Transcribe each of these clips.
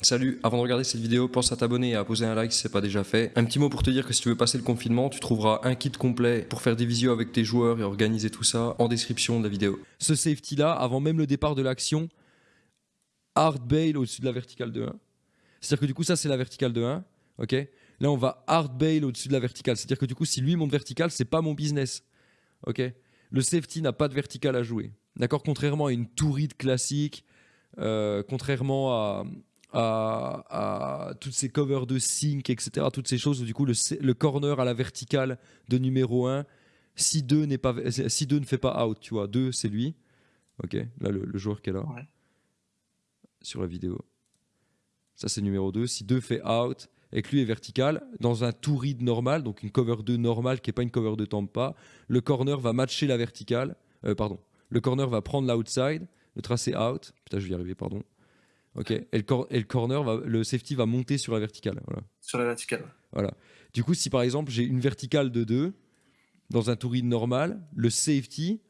Salut, avant de regarder cette vidéo, pense à t'abonner et à poser un like si c'est pas déjà fait. Un petit mot pour te dire que si tu veux passer le confinement, tu trouveras un kit complet pour faire des visios avec tes joueurs et organiser tout ça en description de la vidéo. Ce safety là, avant même le départ de l'action, hard bail au-dessus de la verticale de 1. C'est-à-dire que du coup ça c'est la verticale de 1, ok? Là on va hard bail au-dessus de la verticale, c'est-à-dire que du coup si lui monte verticale, c'est pas mon business, ok? Le safety n'a pas de verticale à jouer, d'accord? Contrairement à une touride classique, euh, contrairement à, à, toutes ces covers de sync, etc. Toutes ces choses où du coup le, corner à la verticale de numéro 1, si 2, n'est pas, si 2 ne fait pas out, tu vois, 2 c'est lui. Ok, là le, joueur qui est là. Sur la vidéo. Ça c'est numéro 2. Si 2 fait out et que lui est vertical, dans un two read normal, donc une cover 2 normale qui n'est pas une cover de Tampa, le corner va matcher la verticale. Euh, pardon. Le corner va prendre l'outside, le tracer out. Putain, je vais y arriver, pardon. Ok. Et le, corner, va, le safety va monter sur la verticale. Voilà. Sur la verticale. Voilà. Du coup, si par exemple j'ai une verticale de 2 dans un touride normal, le safety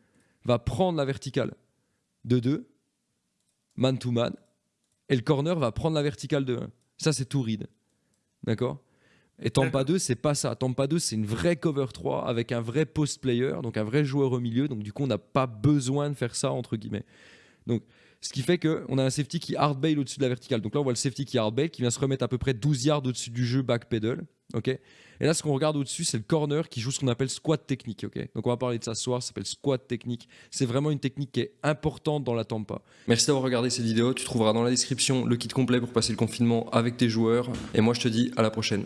va prendre la verticale de 2, man to man, et le corner va prendre la verticale de 1. Ça, c'est touride. D'accord? Et Tampa 2, c'est pas ça. Tampa 2, c'est une vraie cover 3 avec un vrai post player, donc un vrai joueur au milieu. Donc du coup, on n'a pas besoin de faire ça entre guillemets. Donc ce qui fait qu'on a un safety qui hard bail au-dessus de la verticale. Donc là, on voit le safety qui hard bail, qui vient se remettre à peu près 12 yards au-dessus du jeu back pedal. ok? Et là, ce qu'on regarde au-dessus, c'est le corner qui joue ce qu'on appelle squat technique. ok? Donc on va parler de ça ce soir, ça s'appelle squat technique. C'est vraiment une technique qui est importante dans la tampa. Merci d'avoir regardé cette vidéo. Tu trouveras dans la description le kit complet pour passer le confinement avec tes joueurs. Et moi, je te dis à la prochaine.